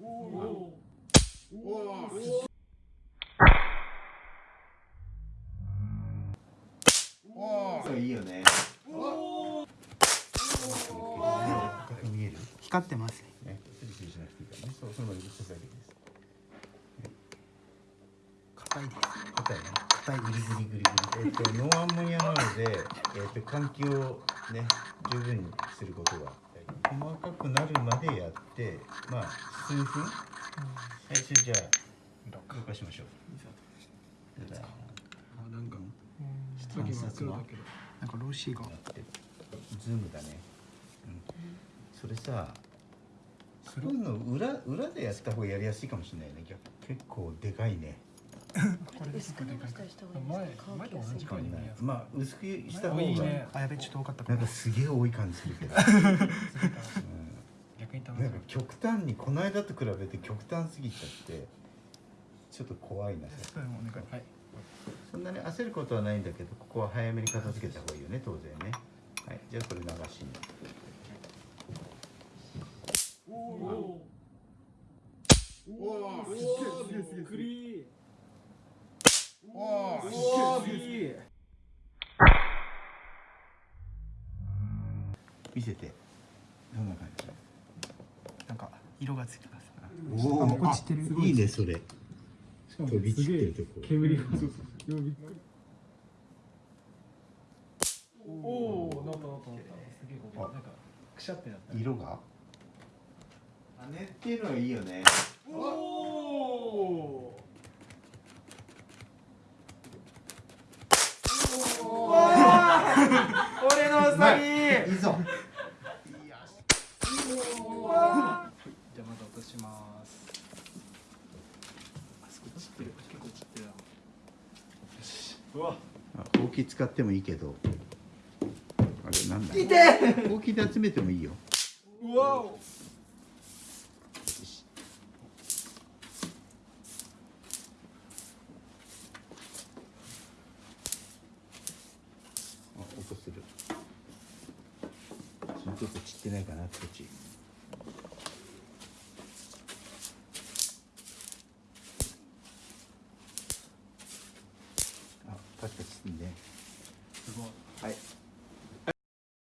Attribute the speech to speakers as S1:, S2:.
S1: そういいよね見える
S2: 光ってますね
S1: そうそのまま移してだけです
S2: 硬いです
S1: 硬いね
S2: 硬い
S1: グリグリグリグリえっ、とノンアンモニアなのでえっ、と換気をね十分にすることが細かくなるまでやってまあ数分？はいそれじゃあ動かしましょう。あ
S2: あなんか
S1: 観察は
S2: なんかロシーが。
S1: やってズームだね、うん、それさそういうの裏裏でやった方がやりやすいかもしれないね。逆結構でかいね
S3: 薄く伸ばしたりした方がいいですか。乾きやすい
S1: 変わんないまあ薄くした方が
S4: いいね。
S2: あやべちょっと多かった
S1: なんかすげえ多い感じするけど、なんか極端にこの間と比べて極端すぎちゃってちょっと怖いな。
S2: そ
S1: んなに焦ることはないんだけどここは早めに片付けた方がいいよね当然ね。はい。じゃあこれ流しに見せて。どんな感じ？
S2: なんか色がついてます。
S1: お
S2: あもうこっちてる
S1: いいねそれ飛び散ってるとこ
S4: 煙がそうそうびっくりおおなったなったなったすげえこうなんかくしゃってなった。
S1: 色が？羽っていうのはいいよね
S4: おお俺のウサギ。
S1: いいぞ。
S4: じゃあまず落とします。あそこ散って。る結構散って。るなよしうわ。
S1: あほうき使ってもいいけど。あれなんだ。痛ほうきで集めてもいいよ。
S4: うわ。お
S1: とする。ちょっと散ってないかなこっちあパチすんね。す
S4: ごい。
S1: はい。